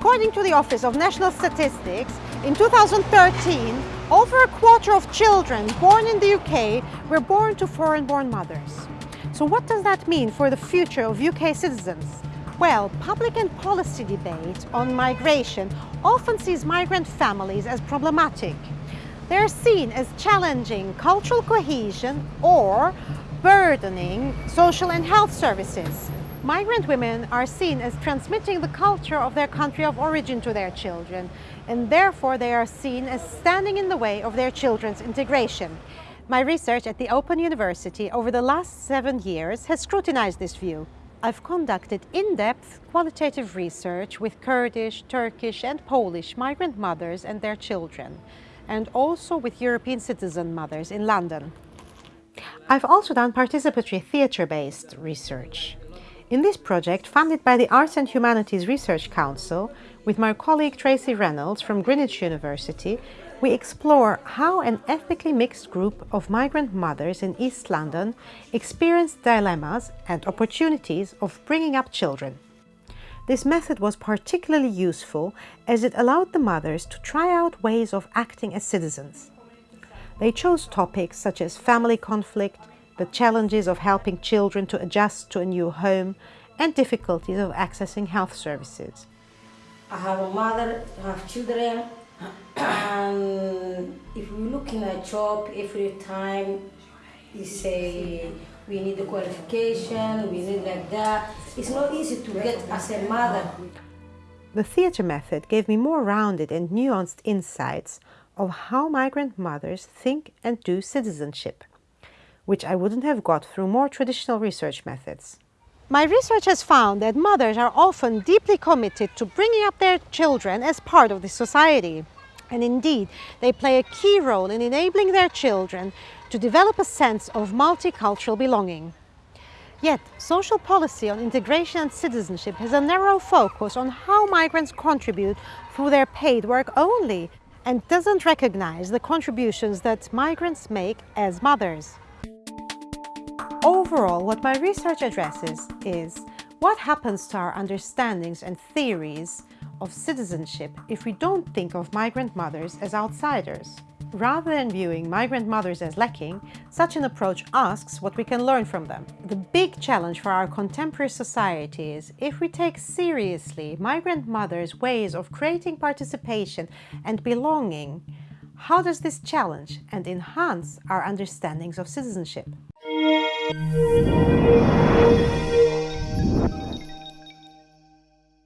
According to the Office of National Statistics, in 2013, over a quarter of children born in the UK were born to foreign-born mothers. So what does that mean for the future of UK citizens? Well, public and policy debate on migration often sees migrant families as problematic. They're seen as challenging cultural cohesion or burdening social and health services. Migrant women are seen as transmitting the culture of their country of origin to their children, and therefore they are seen as standing in the way of their children's integration. My research at the Open University over the last seven years has scrutinized this view. I've conducted in-depth qualitative research with Kurdish, Turkish and Polish migrant mothers and their children, and also with European citizen mothers in London. I've also done participatory theatre-based research. In this project, funded by the Arts and Humanities Research Council, with my colleague Tracey Reynolds from Greenwich University, we explore how an ethnically mixed group of migrant mothers in East London experience dilemmas and opportunities of bringing up children. This method was particularly useful as it allowed the mothers to try out ways of acting as citizens. They chose topics such as family conflict, the challenges of helping children to adjust to a new home, and difficulties of accessing health services. I have a mother, I have children, and if we look in a job every time you say we need a qualification, we need like that, it's not easy to get as a mother. The theatre method gave me more rounded and nuanced insights of how migrant mothers think and do citizenship, which I wouldn't have got through more traditional research methods. My research has found that mothers are often deeply committed to bringing up their children as part of the society. And indeed, they play a key role in enabling their children to develop a sense of multicultural belonging. Yet, social policy on integration and citizenship has a narrow focus on how migrants contribute through their paid work only and doesn't recognize the contributions that migrants make as mothers. Overall, what my research addresses is what happens to our understandings and theories of citizenship if we don't think of migrant mothers as outsiders. Rather than viewing migrant mothers as lacking, such an approach asks what we can learn from them. The big challenge for our contemporary society is if we take seriously migrant mothers' ways of creating participation and belonging, how does this challenge and enhance our understandings of citizenship? Música